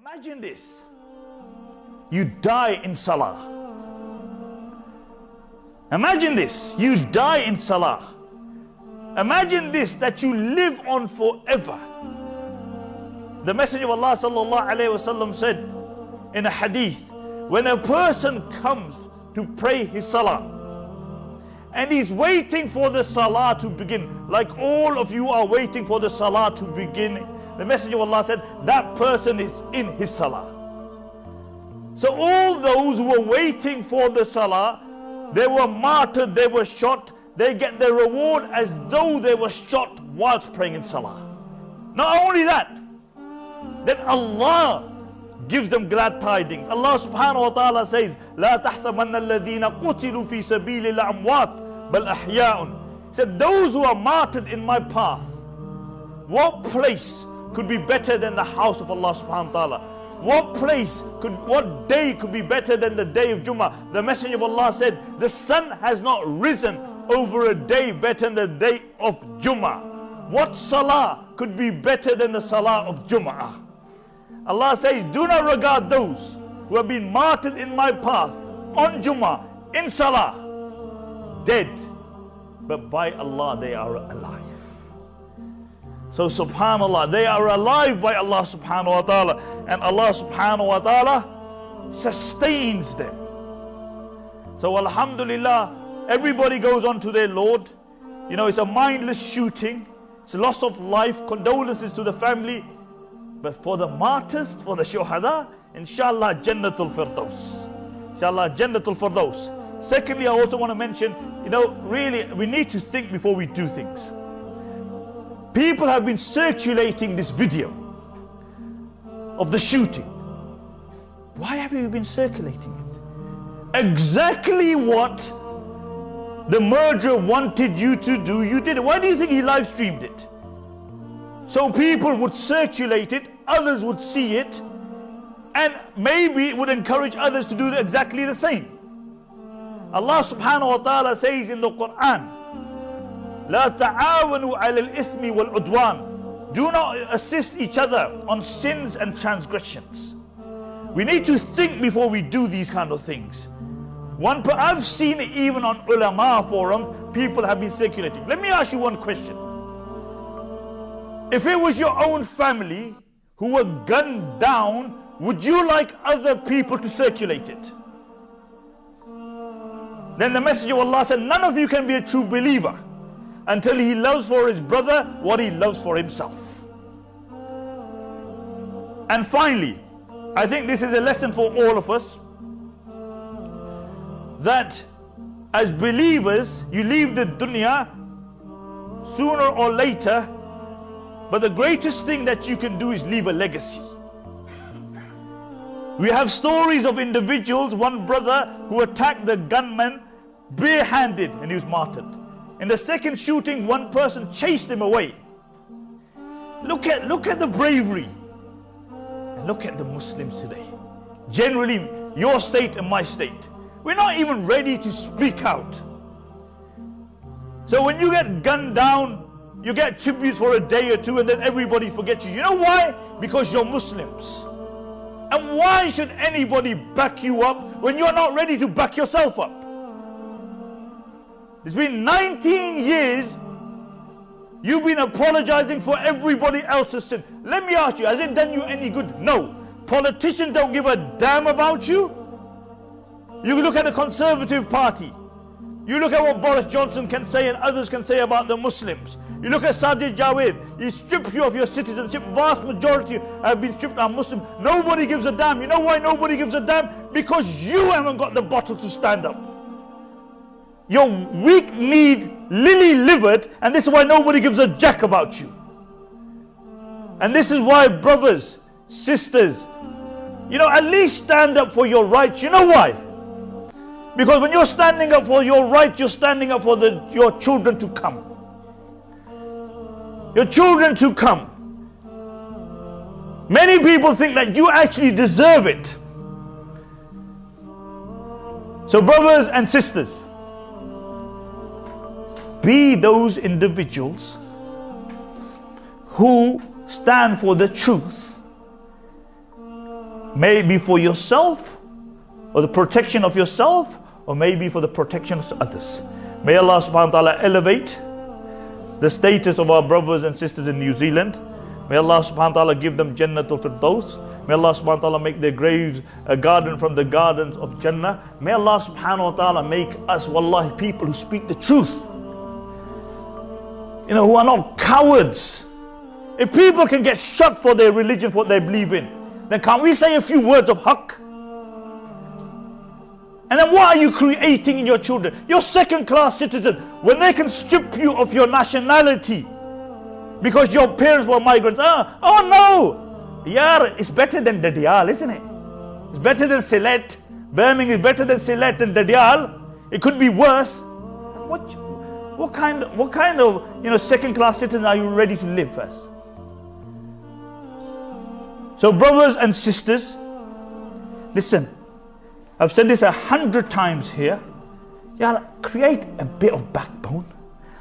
Imagine this. You die in Salah. Imagine this. You die in Salah. Imagine this that you live on forever. The Messenger of Allah wasallam said in a hadith, when a person comes to pray his salah and he's waiting for the salah to begin, like all of you are waiting for the salah to begin, the Messenger of Allah said that person is in his salah. So all those who were waiting for the salah, they were martyred, they were shot, they get their reward as though they were shot whilst praying in salah. Not only that, then Allah gives them glad tidings. Allah subhanahu wa ta'ala says, لا تحسبن الذين قتلوا في سبيل الأموات بل أحياء. Said those who are martyred in my path, what place could be better than the house of Allah subhanahu wa ta'ala? What place could, what day could be better than the day of Jummah? The Messenger of Allah said, the sun has not risen over a day better than the day of Jummah. What salah could be better than the salah of Jummah? Allah says, do not regard those who have been martyred in my path on Jummah, in salah, dead. But by Allah, they are alive. So subhanallah, they are alive by Allah subhanahu wa ta'ala. And Allah subhanahu wa ta'ala sustains them. So alhamdulillah, everybody goes on to their Lord. You know, it's a mindless shooting. It's loss of life. Condolences to the family. But for the martyrs, for the shuhada, inshallah, Jannatul Firdaus. Inshallah, Jannatul Firdaus. Secondly, I also want to mention, you know, really, we need to think before we do things. People have been circulating this video of the shooting. Why have you been circulating it? Exactly what the murderer wanted you to do, you did it. Why do you think he live streamed it? So people would circulate it, others would see it, and maybe it would encourage others to do exactly the same. Allah subhanahu wa ta'ala says in the Quran, لا تعاونوا على الإثم والعدوان Do not assist each other on sins and transgressions. We need to think before we do these kind of things. One, I've seen it even on ulama forums, people have been circulating. Let me ask you one question. If it was your own family who were gunned down, would you like other people to circulate it? Then the Messenger of Allah said, none of you can be a true believer until he loves for his brother what he loves for himself. And finally, I think this is a lesson for all of us that as believers, you leave the dunya sooner or later, but the greatest thing that you can do is leave a legacy. We have stories of individuals, one brother who attacked the gunman barehanded and he was martyred. In the second shooting, one person chased him away. Look at, look at the bravery. And look at the Muslims today. Generally, your state and my state. We're not even ready to speak out. So when you get gunned down, you get tributes for a day or two and then everybody forgets you. You know why? Because you're Muslims. And why should anybody back you up when you're not ready to back yourself up? It's been 19 years You've been apologizing for everybody else's sin. Let me ask you, has it done you any good? No. Politicians don't give a damn about you. You look at the Conservative Party. You look at what Boris Johnson can say and others can say about the Muslims. You look at Sajid Javid. He strips you of your citizenship. Vast majority have been stripped are Muslim. Nobody gives a damn. You know why nobody gives a damn? Because you haven't got the bottle to stand up. You're weak-kneed, lily-livered, and this is why nobody gives a jack about you. And this is why brothers, sisters, you know, at least stand up for your rights. You know why? Because when you're standing up for your rights, you're standing up for the, your children to come. Your children to come. Many people think that you actually deserve it. So brothers and sisters, be those individuals who stand for the truth. Maybe for yourself, or the protection of yourself, or maybe for the protection of others. May Allah subhanahu wa ta'ala elevate the status of our brothers and sisters in New Zealand. May Allah subhanahu wa ta'ala give them Jannatul Firdaus. May Allah subhanahu wa ta'ala make their graves a garden from the gardens of Jannah. May Allah subhanahu wa ta'ala make us, wallahi, people who speak the truth. You know, who are not cowards. If people can get shot for their religion, for what they believe in, then can't we say a few words of haqq? And then what are you creating in your children? You're second class citizen. When they can strip you of your nationality because your parents were migrants. Oh, oh no! Yeah, it's better than Dadial, isn't it? It's better than Sylhet. Birmingham is better than Sylhet and Dadial. It could be worse. What, what kind, what kind of, you know, second class citizen are you ready to live as? So brothers and sisters, listen, I've said this a hundred times here. Yeah, create a bit of backbone.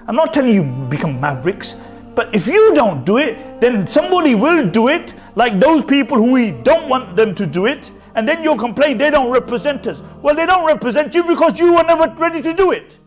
I'm not telling you become mavericks, but if you don't do it, then somebody will do it, like those people who we don't want them to do it, and then you'll complain they don't represent us. Well, they don't represent you because you were never ready to do it.